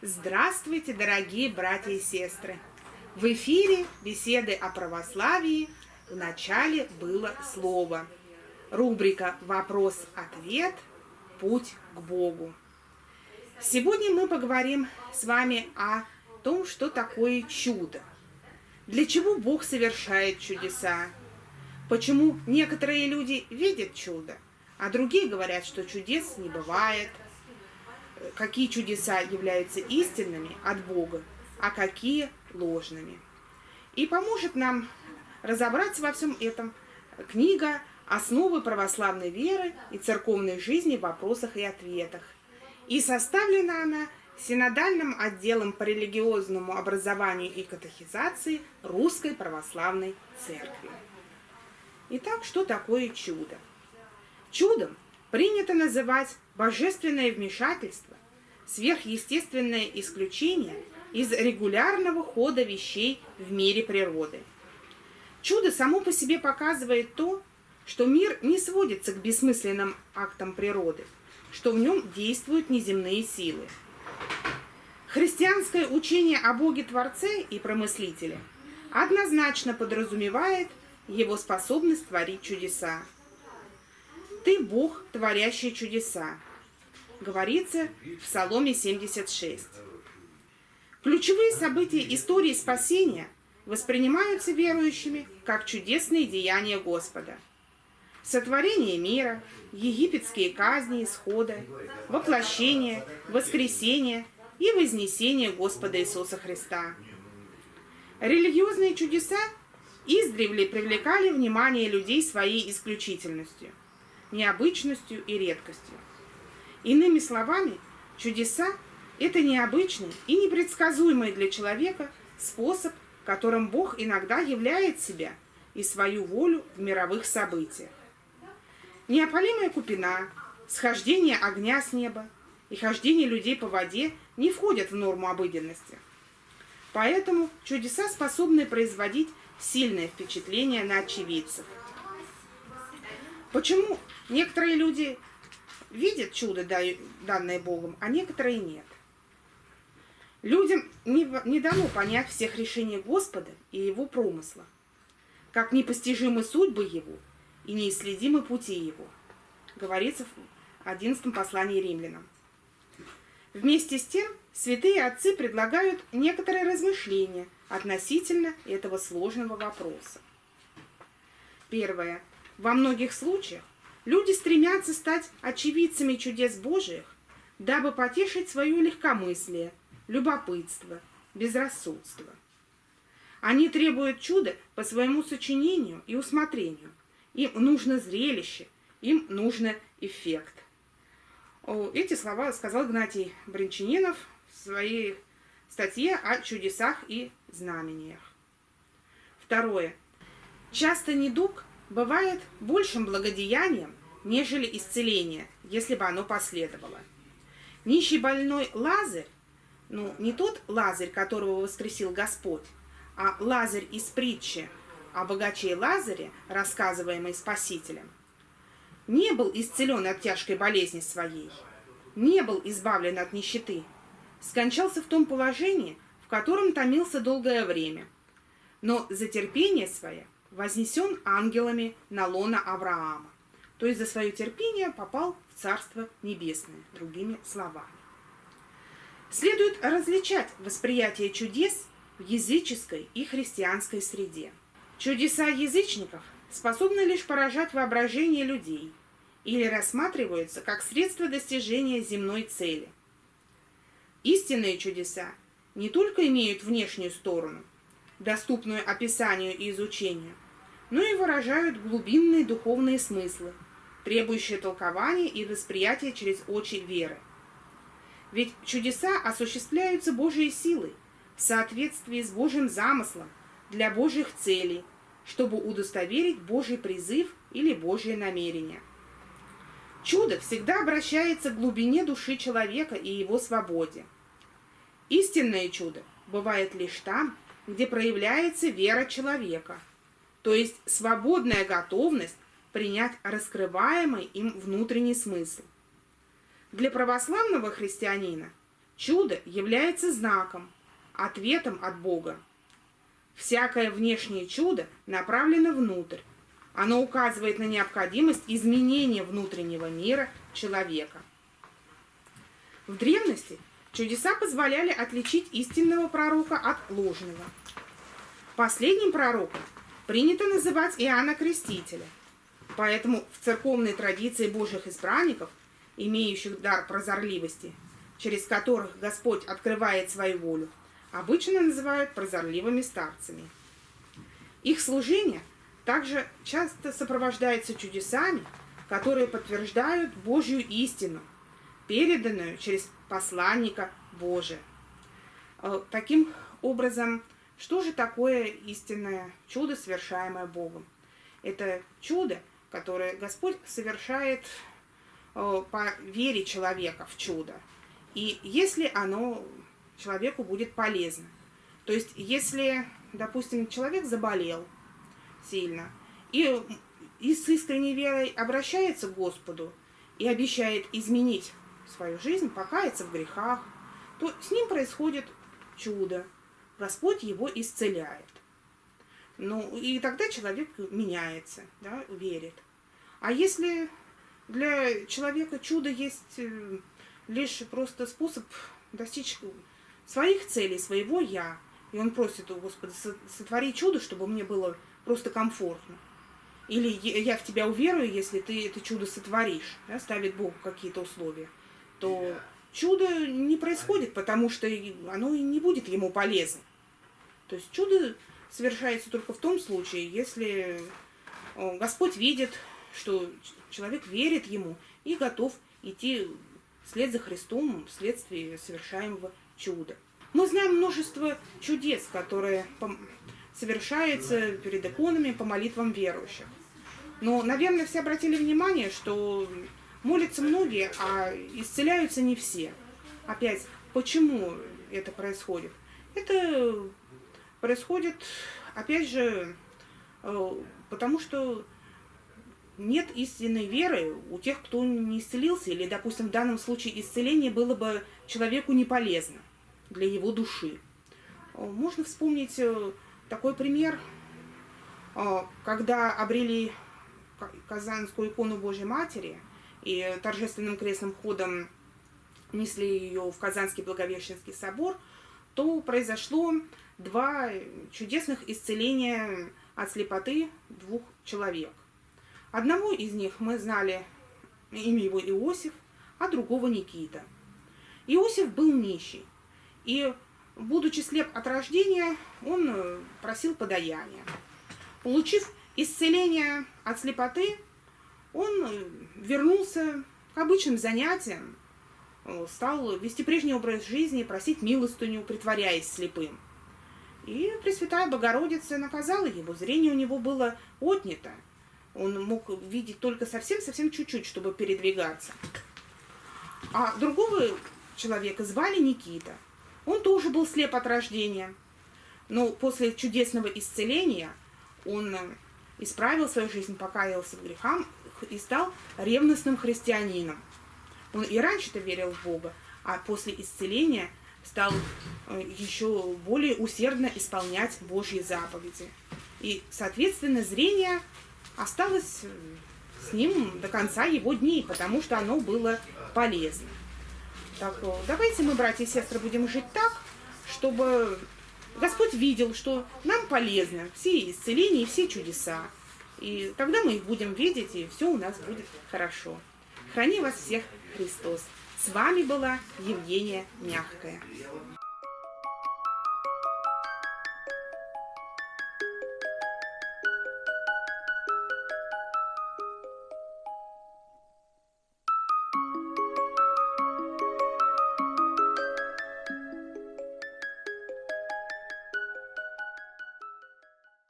Здравствуйте, дорогие братья и сестры! В эфире беседы о православии. В начале было слово. Рубрика «Вопрос-ответ. Путь к Богу». Сегодня мы поговорим с вами о том, что такое чудо. Для чего Бог совершает чудеса? Почему некоторые люди видят чудо, а другие говорят, что чудес не бывает – какие чудеса являются истинными от Бога, а какие ложными. И поможет нам разобраться во всем этом книга «Основы православной веры и церковной жизни в вопросах и ответах». И составлена она синодальным отделом по религиозному образованию и катехизации Русской Православной Церкви. Итак, что такое чудо? Чудом принято называть божественное вмешательство, сверхъестественное исключение из регулярного хода вещей в мире природы. Чудо само по себе показывает то, что мир не сводится к бессмысленным актам природы, что в нем действуют неземные силы. Христианское учение о Боге-творце и промыслителе однозначно подразумевает его способность творить чудеса. «Ты Бог, творящий чудеса», говорится в Псаломе 76. Ключевые события истории спасения воспринимаются верующими как чудесные деяния Господа. Сотворение мира, египетские казни исхода, воплощение, воскресение и вознесение Господа Иисуса Христа. Религиозные чудеса издревле привлекали внимание людей своей исключительностью, необычностью и редкостью. Иными словами, чудеса – это необычный и непредсказуемый для человека способ, которым Бог иногда являет себя и свою волю в мировых событиях. Неопалимая купина, схождение огня с неба и хождение людей по воде не входят в норму обыденности. Поэтому чудеса способны производить сильное впечатление на очевидцев. Почему некоторые люди видят чудо, данное Богом, а некоторые нет. Людям не, не дано понять всех решений Господа и Его промысла, как непостижимы судьбы Его и неисследимы пути Его, говорится в 11 послании римлянам. Вместе с тем, святые отцы предлагают некоторые размышления относительно этого сложного вопроса. Первое. Во многих случаях Люди стремятся стать очевидцами чудес Божиих, дабы потешить свое легкомыслие, любопытство, безрассудство. Они требуют чуда по своему сочинению и усмотрению. Им нужно зрелище, им нужно эффект. Эти слова сказал Игнатий Бринчанинов в своей статье о чудесах и знамениях. Второе. Часто недуг бывает большим благодеянием, нежели исцеление, если бы оно последовало. Нищий больной Лазарь, ну, не тот Лазарь, которого воскресил Господь, а Лазарь из притчи о богаче Лазаре, рассказываемой Спасителем, не был исцелен от тяжкой болезни своей, не был избавлен от нищеты, скончался в том положении, в котором томился долгое время, но за терпение свое вознесен ангелами на лона Авраама то есть за свое терпение попал в Царство Небесное, другими словами. Следует различать восприятие чудес в языческой и христианской среде. Чудеса язычников способны лишь поражать воображение людей или рассматриваются как средство достижения земной цели. Истинные чудеса не только имеют внешнюю сторону, доступную описанию и изучению, но и выражают глубинные духовные смыслы, требующее толкования и восприятия через очи веры. Ведь чудеса осуществляются Божьей силой, в соответствии с Божьим замыслом, для Божьих целей, чтобы удостоверить Божий призыв или Божье намерение. Чудо всегда обращается к глубине души человека и его свободе. Истинное чудо бывает лишь там, где проявляется вера человека, то есть свободная готовность принять раскрываемый им внутренний смысл. Для православного христианина Чудо является знаком, ответом от Бога. Всякое внешнее чудо направлено внутрь. Оно указывает на необходимость изменения внутреннего мира человека. В древности чудеса позволяли отличить истинного пророка от ложного. Последним пророком принято называть Иоанна Крестителя. Поэтому в церковной традиции Божьих избранников, имеющих дар прозорливости, через которых Господь открывает свою волю, обычно называют прозорливыми старцами. Их служение также часто сопровождается чудесами, которые подтверждают Божью истину, переданную через посланника Божия. Э, таким образом, что же такое истинное чудо, совершаемое Богом? Это чудо, которое Господь совершает э, по вере человека в чудо. И если оно человеку будет полезно. То есть, если, допустим, человек заболел сильно и, и с искренней верой обращается к Господу и обещает изменить свою жизнь, покаяться в грехах, то с ним происходит чудо. Господь его исцеляет. Ну, и тогда человек меняется, да, верит. А если для человека чудо есть э, лишь просто способ достичь своих целей, своего «я», и он просит у Господа, сотвори чудо, чтобы мне было просто комфортно. Или я в тебя уверую, если ты это чудо сотворишь, да, ставит Бог какие-то условия, то чудо не происходит, потому что оно не будет ему полезно. То есть чудо совершается только в том случае, если Господь видит, что человек верит ему и готов идти вслед за Христом вследствие совершаемого чуда. Мы знаем множество чудес, которые совершаются перед иконами по молитвам верующих. Но, наверное, все обратили внимание, что молятся многие, а исцеляются не все. Опять, почему это происходит? Это происходит, опять же, э, потому что нет истинной веры у тех, кто не исцелился, или, допустим, в данном случае исцеление было бы человеку не полезно для его души. Э, можно вспомнить э, такой пример, когда обрели Казанскую икону Божьей Матери и торжественным крестным ходом несли ее в Казанский Благовещенский собор, то произошло два чудесных исцеления от слепоты двух человек. Одного из них мы знали, имя его Иосиф, а другого Никита. Иосиф был нищий, и, будучи слеп от рождения, он просил подаяния. Получив исцеление от слепоты, он вернулся к обычным занятиям, э, стал вести прежний образ жизни, просить милостыню, притворяясь слепым. И Пресвятая Богородица наказала его, зрение у него было отнято. Он мог видеть только совсем-совсем чуть-чуть, чтобы передвигаться. А другого человека звали Никита. Он тоже был слеп от рождения. Но после чудесного исцеления он исправил свою жизнь, покаялся в грехах и стал ревностным христианином. Он и раньше-то верил в Бога, а после исцеления стал э, еще более усердно исполнять Божьи заповеди. И, соответственно, зрение осталось э, с ним до конца его дней, потому что оно было полезно. Так, э, давайте мы, братья и сестры, будем жить так, чтобы Господь видел, что нам полезно все исцеления и все чудеса. И тогда мы их будем видеть, и все у нас будет хорошо. Храни вас всех Христос. С вами была Евгения Мягкая.